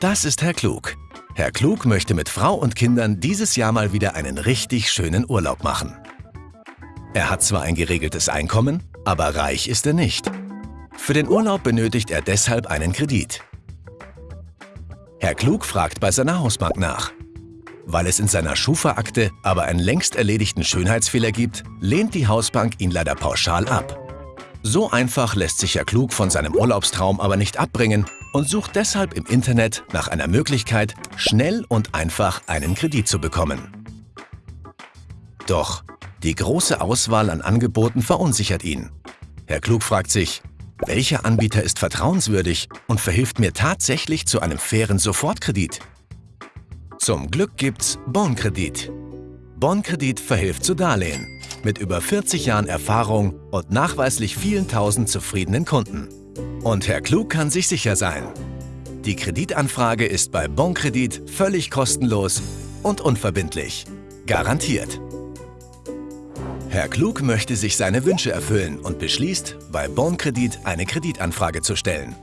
Das ist Herr Klug. Herr Klug möchte mit Frau und Kindern dieses Jahr mal wieder einen richtig schönen Urlaub machen. Er hat zwar ein geregeltes Einkommen, aber reich ist er nicht. Für den Urlaub benötigt er deshalb einen Kredit. Herr Klug fragt bei seiner Hausbank nach. Weil es in seiner Schufa-Akte aber einen längst erledigten Schönheitsfehler gibt, lehnt die Hausbank ihn leider pauschal ab. So einfach lässt sich Herr Klug von seinem Urlaubstraum aber nicht abbringen und sucht deshalb im Internet nach einer Möglichkeit, schnell und einfach einen Kredit zu bekommen. Doch die große Auswahl an Angeboten verunsichert ihn. Herr Klug fragt sich, welcher Anbieter ist vertrauenswürdig und verhilft mir tatsächlich zu einem fairen Sofortkredit? Zum Glück gibt's Bonkredit. Bonkredit verhilft zu Darlehen mit über 40 Jahren Erfahrung und nachweislich vielen tausend zufriedenen Kunden. Und Herr Klug kann sich sicher sein. Die Kreditanfrage ist bei Bonkredit völlig kostenlos und unverbindlich. Garantiert. Herr Klug möchte sich seine Wünsche erfüllen und beschließt, bei Bonkredit eine Kreditanfrage zu stellen.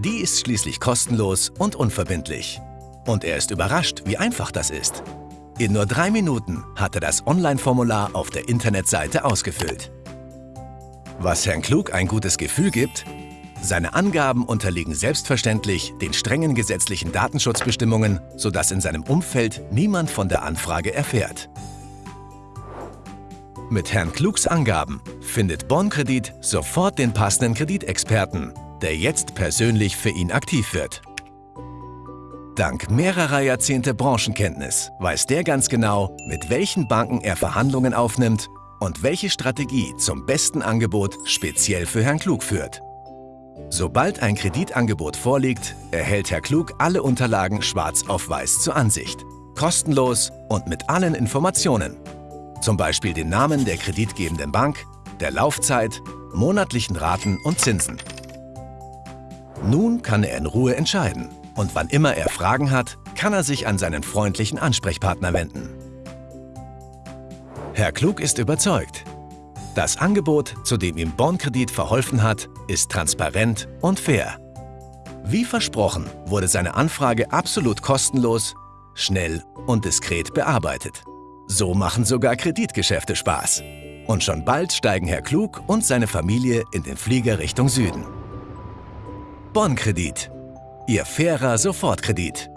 Die ist schließlich kostenlos und unverbindlich. Und er ist überrascht, wie einfach das ist. In nur drei Minuten hat er das Online-Formular auf der Internetseite ausgefüllt. Was Herrn Klug ein gutes Gefühl gibt, seine Angaben unterliegen selbstverständlich den strengen gesetzlichen Datenschutzbestimmungen, sodass in seinem Umfeld niemand von der Anfrage erfährt. Mit Herrn Klugs Angaben findet Bonn-Kredit sofort den passenden Kreditexperten, der jetzt persönlich für ihn aktiv wird. Dank mehrerer Jahrzehnte Branchenkenntnis weiß der ganz genau, mit welchen Banken er Verhandlungen aufnimmt und welche Strategie zum besten Angebot speziell für Herrn Klug führt. Sobald ein Kreditangebot vorliegt, erhält Herr Klug alle Unterlagen schwarz auf weiß zur Ansicht. Kostenlos und mit allen Informationen. Zum Beispiel den Namen der kreditgebenden Bank, der Laufzeit, monatlichen Raten und Zinsen. Nun kann er in Ruhe entscheiden, und wann immer er Fragen hat, kann er sich an seinen freundlichen Ansprechpartner wenden. Herr Klug ist überzeugt. Das Angebot, zu dem ihm Bonn-Kredit verholfen hat, ist transparent und fair. Wie versprochen wurde seine Anfrage absolut kostenlos, schnell und diskret bearbeitet. So machen sogar Kreditgeschäfte Spaß. Und schon bald steigen Herr Klug und seine Familie in den Flieger Richtung Süden. Bonn-Kredit Ihr fairer Sofortkredit.